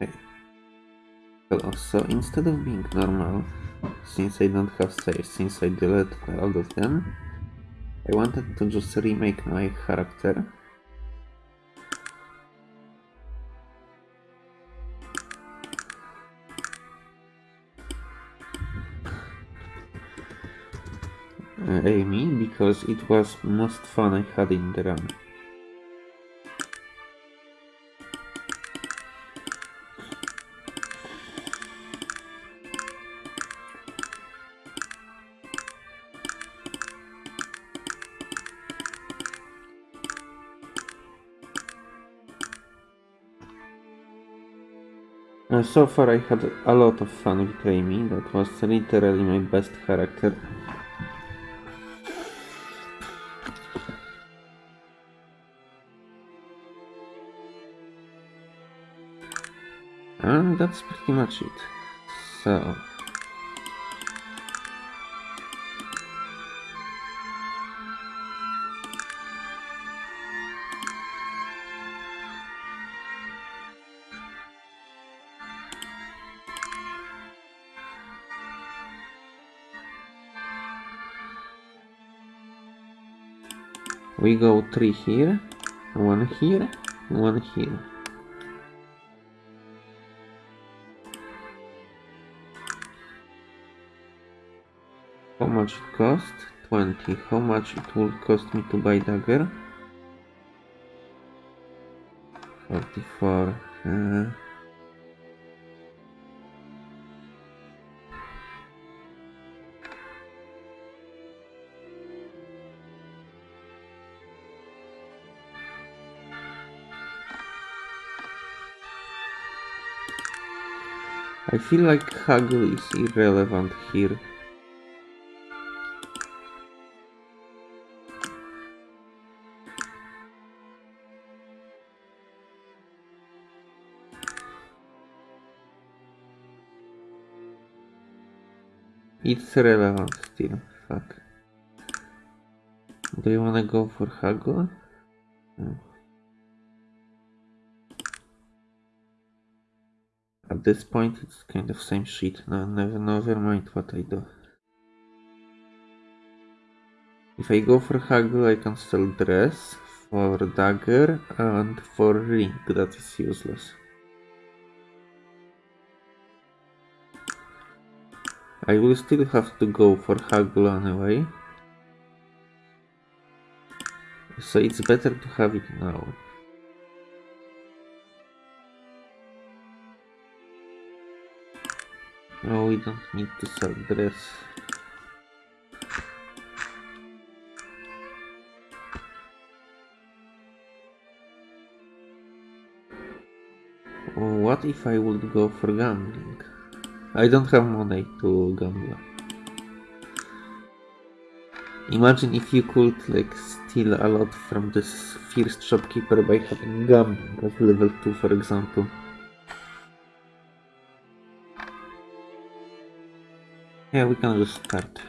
Okay. Hello, so instead of being normal, since I don't have saves, since I deleted all of them, I wanted to just remake my character. Amy, because it was most fun I had in the run. So far I had a lot of fun with Amy, that was literally my best character. And that's pretty much it. So... We go three here, one here, one here. How much it cost? 20. How much it will cost me to buy dagger? 44. Uh, I feel like Haggle is irrelevant here. It's relevant still, fuck. Do you wanna go for Haggle? At this point it's kind of same shit, no, never, never mind what I do. If I go for Haggle I can sell dress, for dagger and for ring, that is useless. I will still have to go for Haggle anyway. So it's better to have it now. No, we don't need to sell dress. What if I would go for gambling? I don't have money to gamble. Imagine if you could like steal a lot from this first shopkeeper by having gambling at level 2 for example. Yeah, we can just start.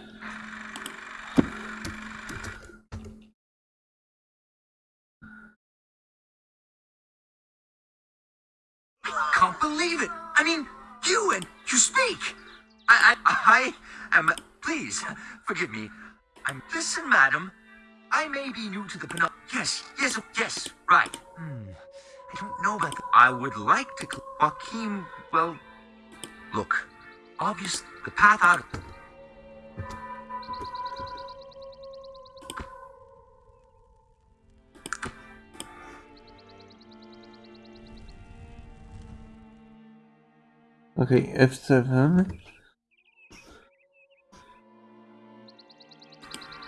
Can't believe it. I mean, you and you speak. I, I, I am. Please forgive me. I'm. Listen, madam. I may be new to the Pinot. Yes, yes, yes. Right. Hmm. I don't know about. I would like to. Joaquin. Well, look. Obvious. The path out. Okay, F7.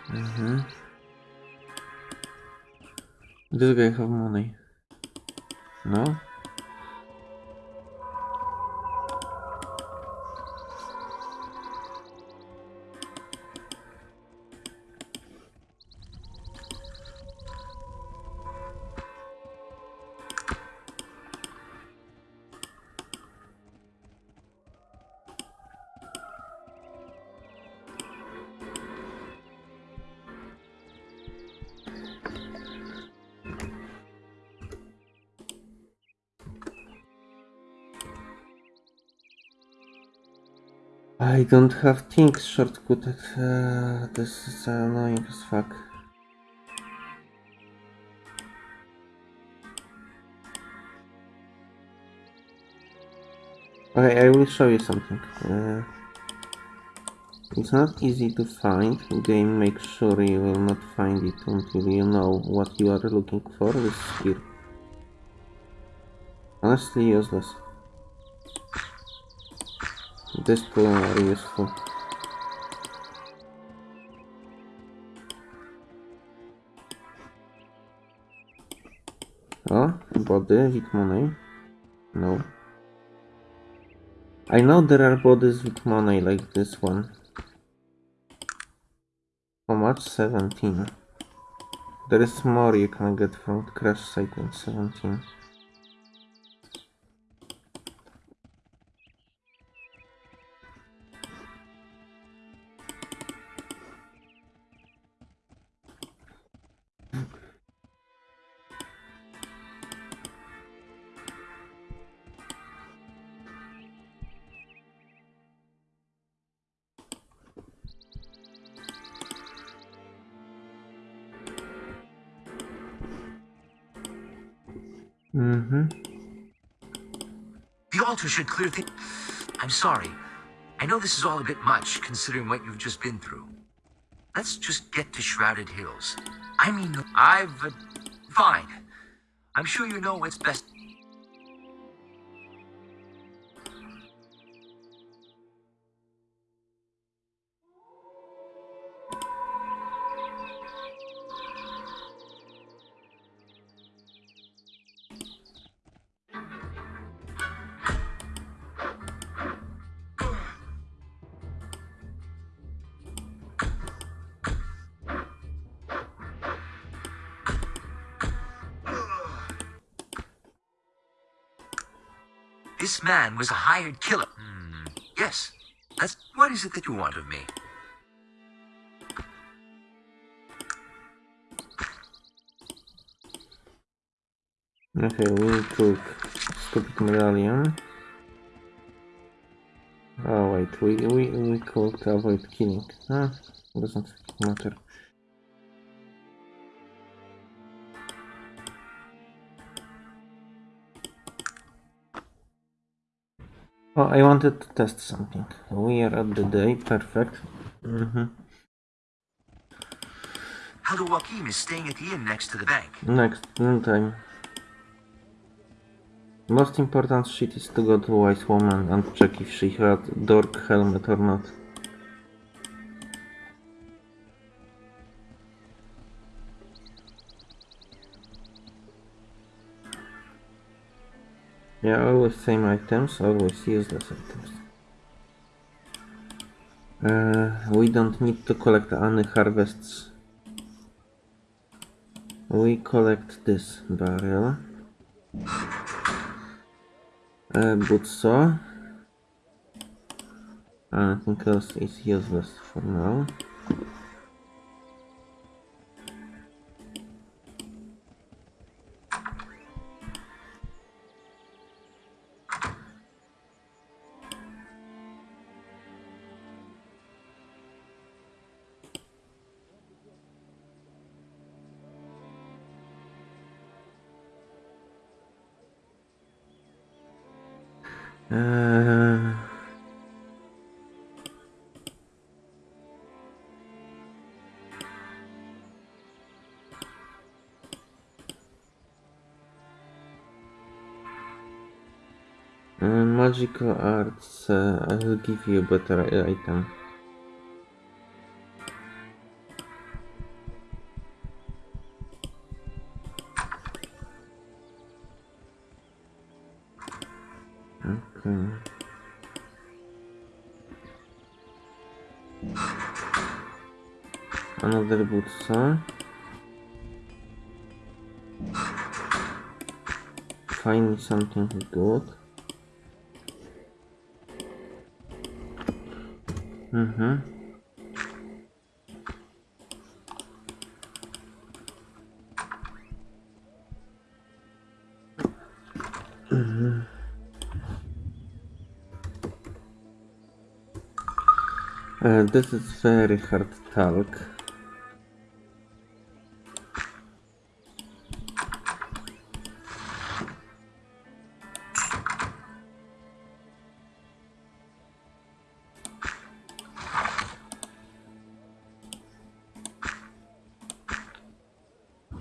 Mm-hmm. This guy have money. No? I don't have things shortcutted. Uh, this is annoying as fuck. Okay, I will show you something. Uh, it's not easy to find. Game makes sure you will not find it until you know what you are looking for is here. Honestly useless. This two are useful. Oh, body with money? No. I know there are bodies with money like this one. How much? 17. There is more you can get from crash site than 17. Should clear things. I'm sorry. I know this is all a bit much, considering what you've just been through. Let's just get to Shrouded Hills. I mean, I've... Uh, fine. I'm sure you know what's best. This man was a hired killer. Hmm. Yes. That's... What is it that you want of me? Okay, we took stupid medallion. Oh wait, we we we could avoid killing. Huh? Doesn't matter. I wanted to test something. We are at the day, perfect. Mm-hmm. Elder Joachim is staying at the inn next to the bank. Next, time. Most important shit is to go to White Woman and check if she had dork helmet or not. Yeah, always same items, always useless items. Uh, we don't need to collect any harvests. We collect this barrel. Uh, Butso. Anything else is useless for now. Uh, uh, magical arts, uh, I will give you a better item. Something good. Mm-hmm. Uh, this is very hard talk.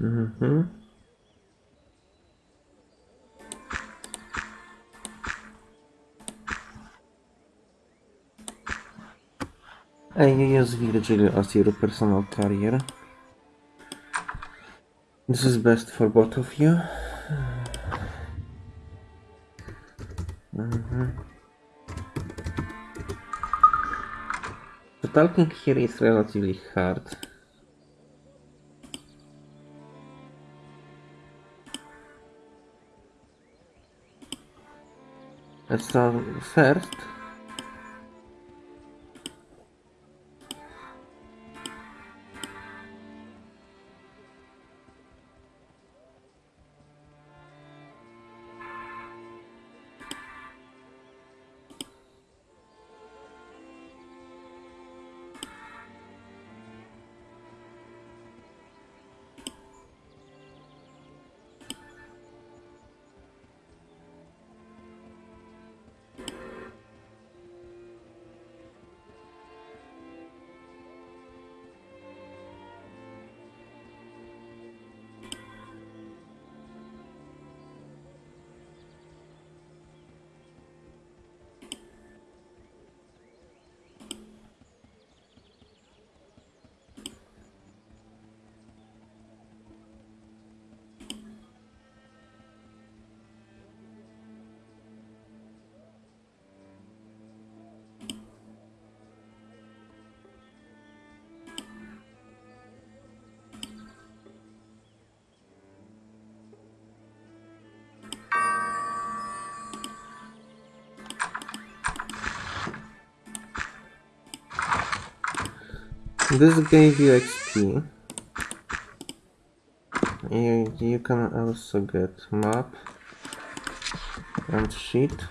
Mm-hmm. You use Virgil as your personal carrier. This is best for both of you. Mhm. The talking here is relatively hard. So first, this gave you XP. You, you can also get map and sheet.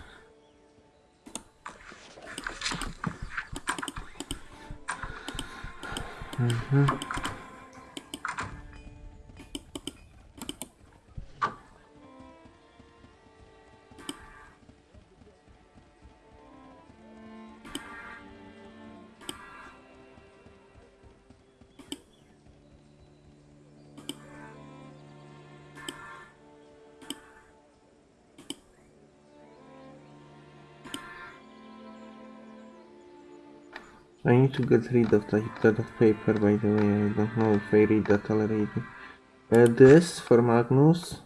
Mhm. I need to get rid of that, that paper by the way, I don't know if I read that already. Uh, this for Magnus.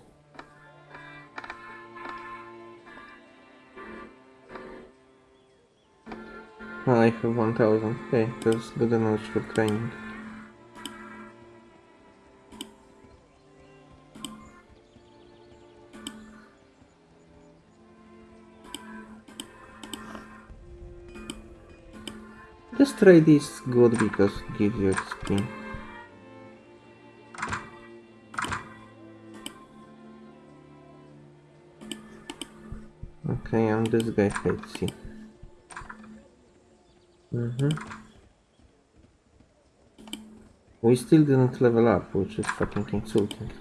Oh, I have 1000. Okay, that's good enough for training. This try this good because it gives you XP. Okay, and this guy you. Mm-hmm. We still didn't level up, which is fucking insulting.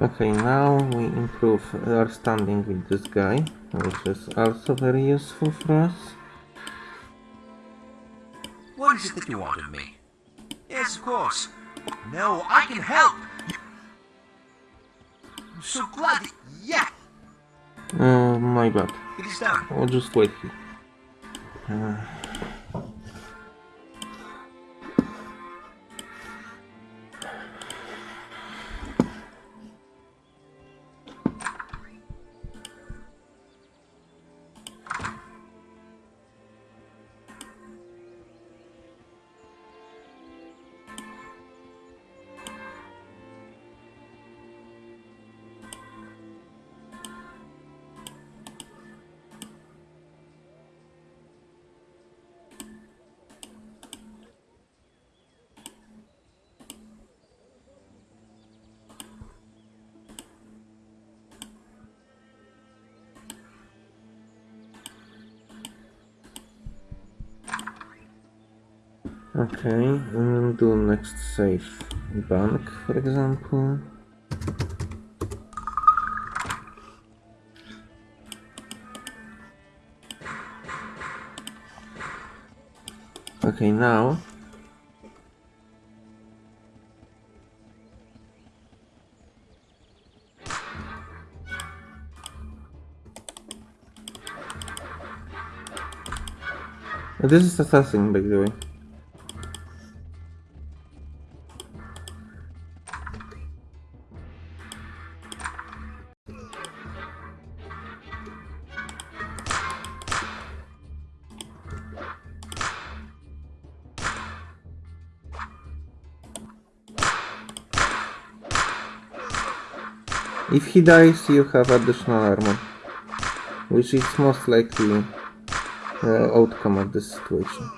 Okay, now we improve our standing with this guy, which is also very useful for us. What is it that you want of me? Yes, of course. No, I can help. I'm so glad that, yeah, Uh, my bad. it is done. I'll just wait here. Uh, Okay, and do next save bank, for example. Okay, now This is assassin, by the way. If he dies, you have additional armor, which is most likely uh, outcome of this situation.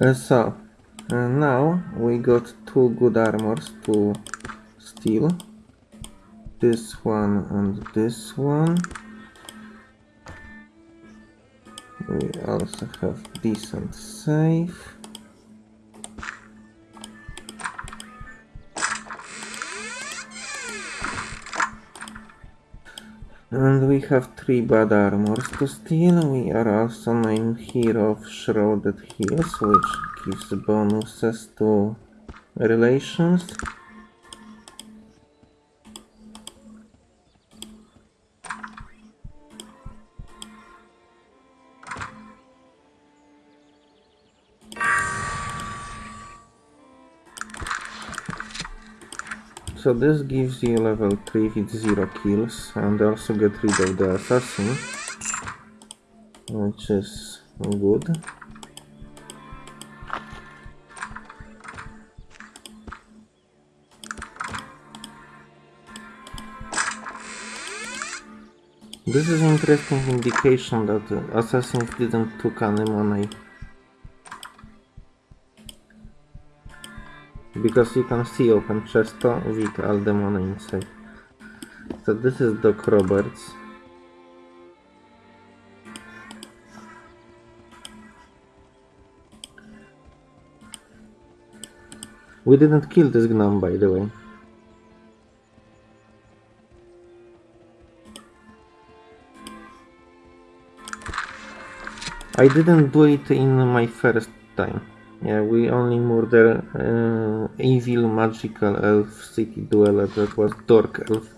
Uh, so, uh, now we got two good armors to steal. This one and this one. We also have decent save. And we have three bad armors to steal. We are also named Hero of Shrouded Hills, which gives bonuses to relations. So this gives you level 3 with 0 kills and also get rid of the assassin which is good. This is interesting indication that the assassins didn't took any money. Because you can see open chest with all the money inside. So this is Doc Roberts. We didn't kill this gnome by the way. I didn't do it in my first time. Yeah, we only murder uh, evil magical elf city dweller that was Dork elf.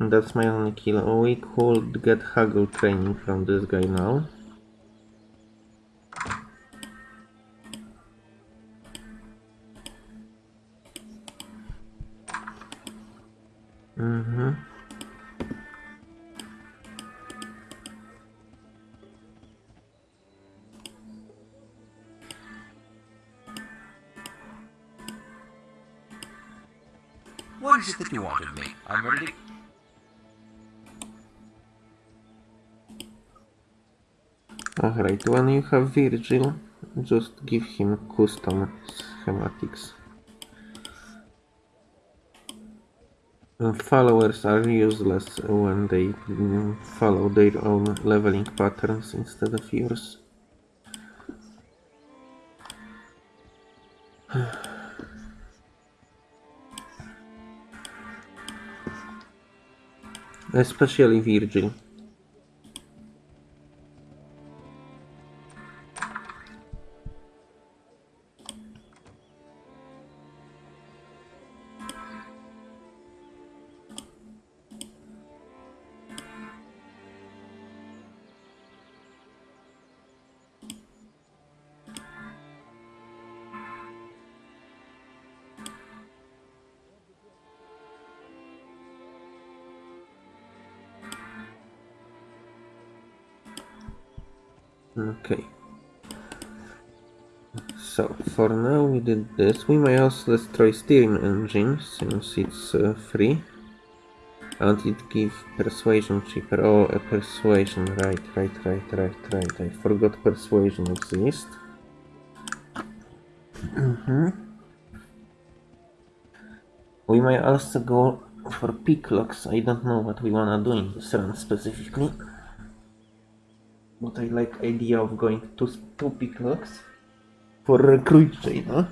And that's my only kill. We could get haggle training from this guy now. Mm-hmm. What is it that you want of me? I'm ready. Alright, when you have Virgil, just give him custom schematics. uh, followers are useless when they mm, follow their own leveling patterns instead of yours. Especially Virgil. For now we did this. We may also destroy steering engine, since it's uh, free. And it gives persuasion cheaper. Oh, a persuasion, right, right, right, right, right. I forgot persuasion exists. Mm-hmm. We may also go for pick locks. I don't know what we wanna do in this run specifically. But I like idea of going to two picklocks for recruit Jayna.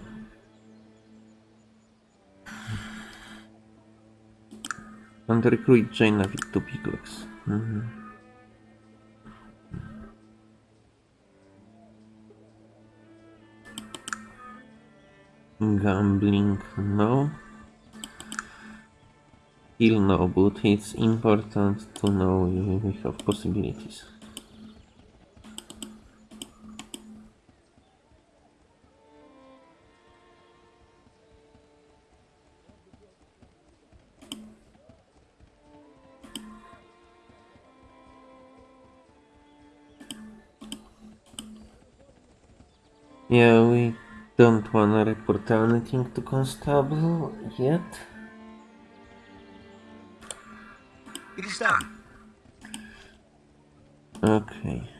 And recruit Jayna with two picklocks. Mhm. Gambling, no. Still no, but it's important to know we have possibilities. Yeah, we don't wanna report anything to Constable yet. It is done. Okay.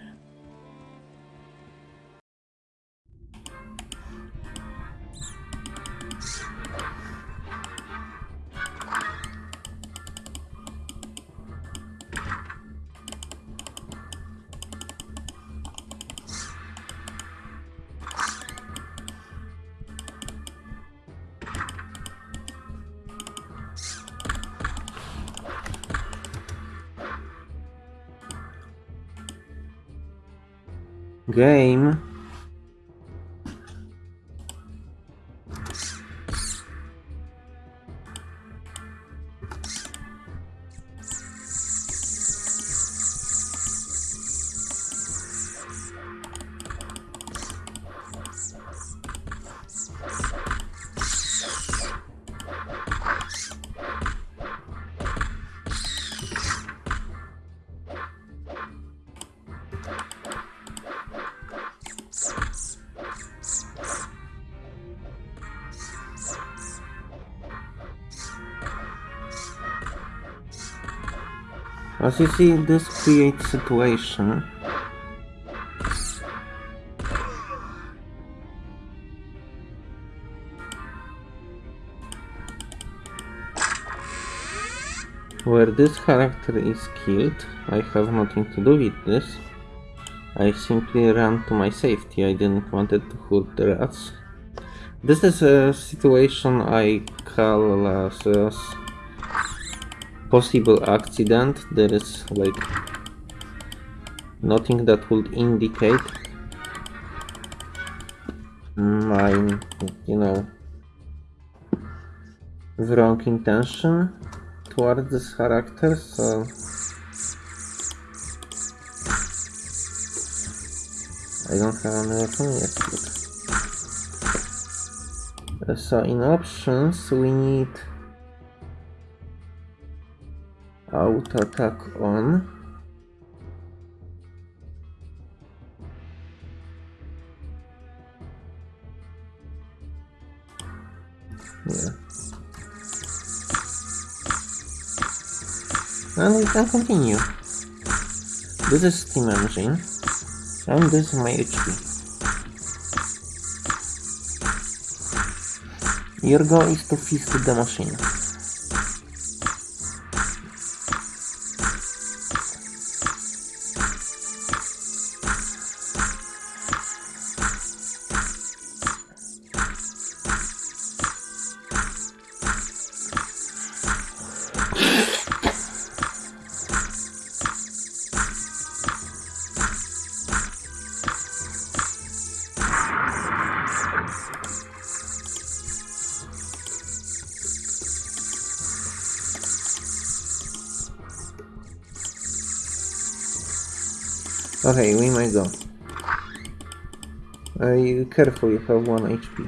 Game. As you see, this creates situation where this character is killed. I have nothing to do with this. I simply ran to my safety. I didn't wanted to hurt the rats. This is a situation I call as, possible accident. There is like nothing that would indicate my, you know, wrong intention towards this character, so I don't have any weapon yet. Uh, so in options we need auto attack on. Yeah. And we can continue. This is Steam Engine. And this is my HP. Your goal is to fist the machine. Careful, you have 1 HP.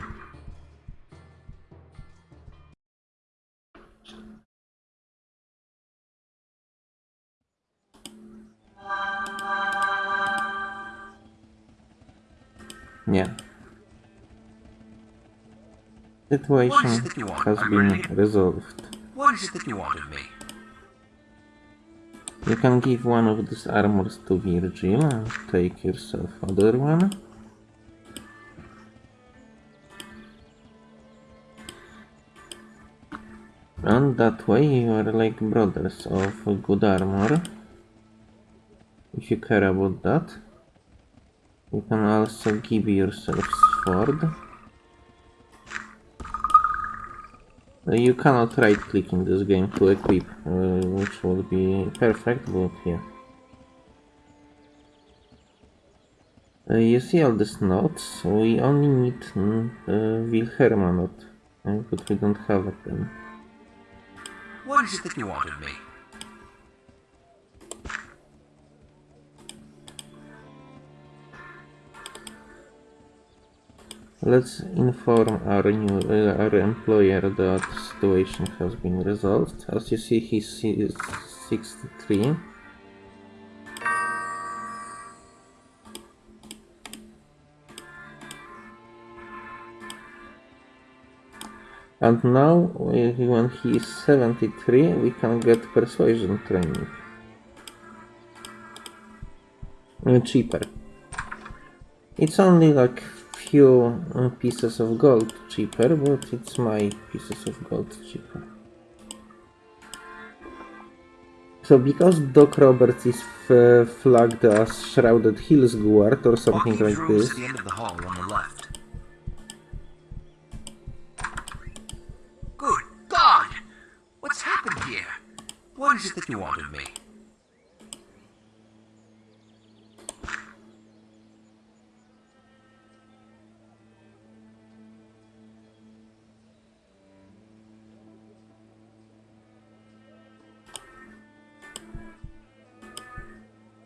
Yeah. Situation What is it that you want? has been resolved. What is it that you want of me? You can give one of these armors to Virgil and take yourself other one. And that way you are like brothers of good armor. If you care about that. You can also give yourself sword. Uh, You cannot right click in this game to equip, uh, which would be perfect, but yeah. Uh, you see all these notes, we only need mm, uh, Wilhelma note, uh, but we don't have it then. What is it that you want of me? Let's inform our new uh, our employer that situation has been resolved. As you see, he's si- 63. And now, uh, when he is 73, we can get persuasion training. Uh, cheaper. It's only like few uh, pieces of gold cheaper, but it's my pieces of gold cheaper. So because Doc Roberts is f- flagged as Shrouded Hills Guard or something Walking like this, the end of the hall on the left. What's happened here? What is it that you want of me?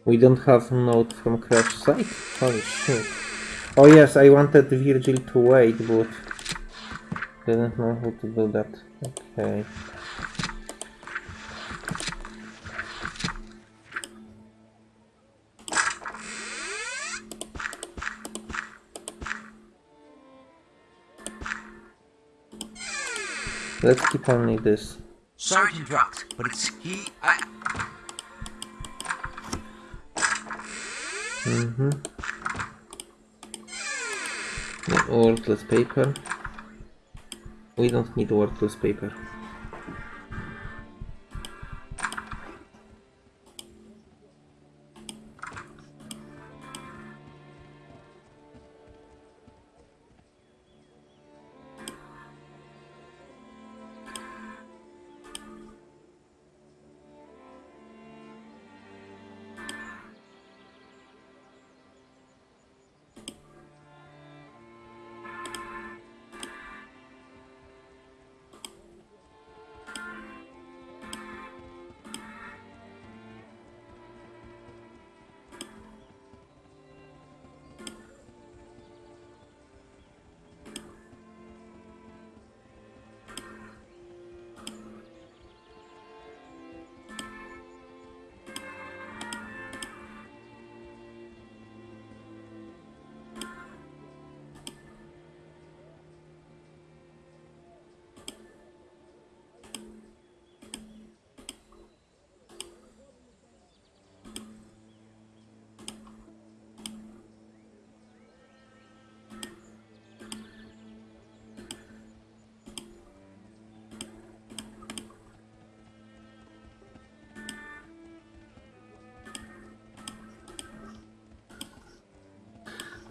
we don't have note from Crash site? Holy shit. Oh yes, I wanted Virgil to wait, but didn't know how to do that. Okay. Let's keep only this. Sorry to interrupt, but it's he. I. Mm-hmm. Worthless paper. We don't need worthless paper.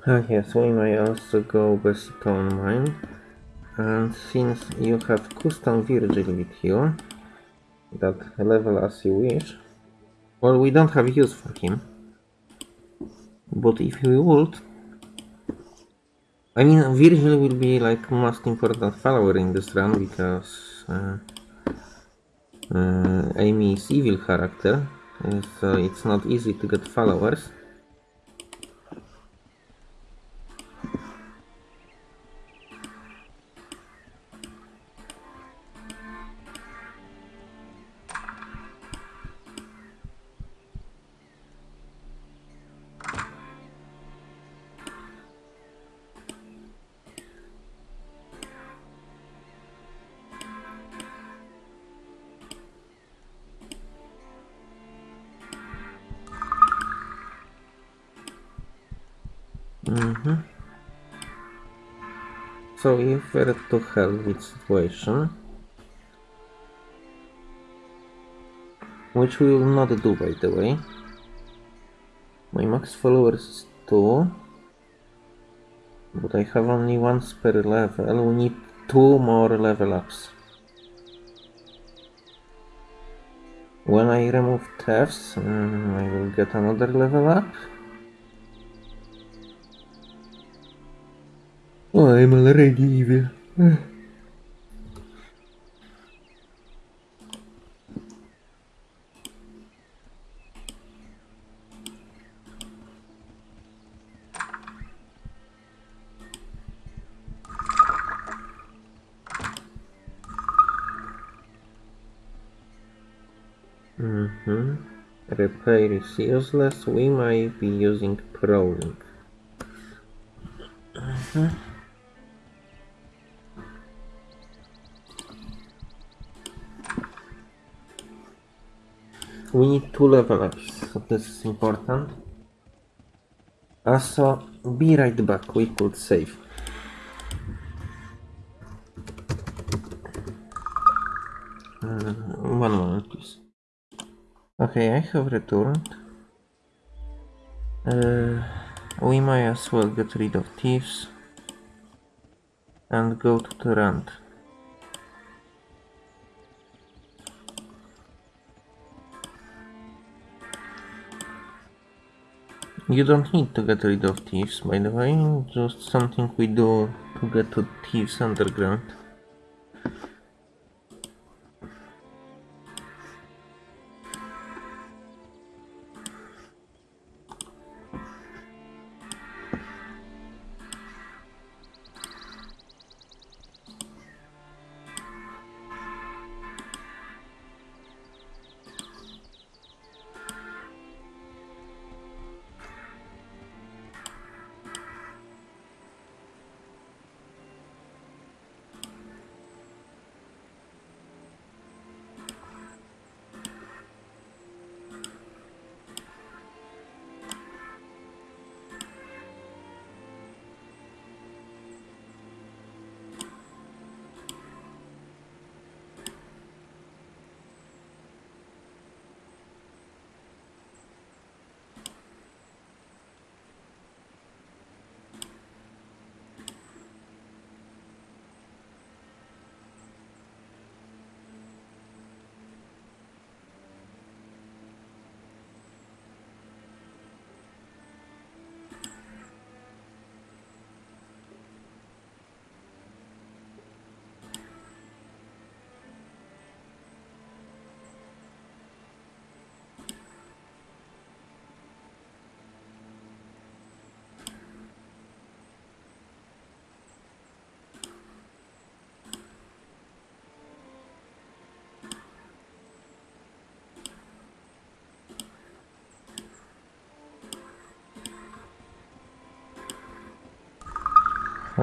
Ah yes, we may also go Bessie Toone Mine. And since you have custom Virgil with you, that level as you wish, well, we don't have use for him. But if we would, I mean, Virgil will be like most important follower in this run because uh, uh, Amy is evil character, uh, so it's not easy to get followers. To help with situation, which we will not do by the way. My max followers is 2, but I have only one per level. We need two more level ups. When I remove thefts, mm, I will get another level up. Oh, I'm already evil. Mm-hmm. Repair is useless. We might be using prowling. Mhm. We need two level ups, so this is important. Also, be right back, we could save. Mm, one moment, please. Okay, I have returned. Uh, we might as well get rid of thieves and go to the rand. You don't need to get rid of thieves, by the way, just something we do to get to thieves underground.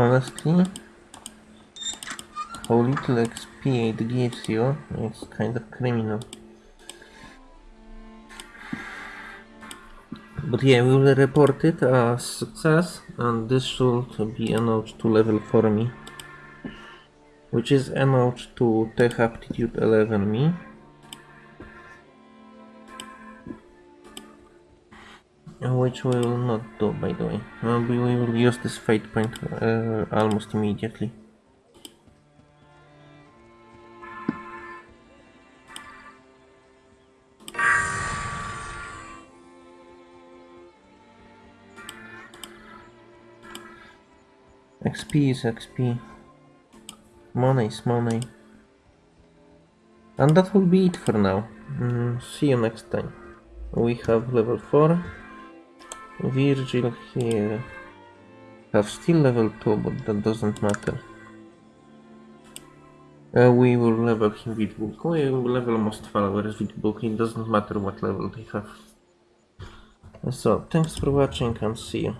Honestly, how little XP it gives you, it's kind of criminal. But yeah, we will report it as success, and this should be a notch to level for me. Which is a notch to Tech Aptitude 11 me. Which we will not do, by the way. Uh, we we will use this fate point uh, almost immediately. XP is XP. Money is money. And that will be it for now. Mm, see you next time. We have level 4. Virgil here. Have still level 2, but that doesn't matter. Uh, we will level him with book. We will level most followers with book. It doesn't matter what level they have. So, thanks for watching and see you.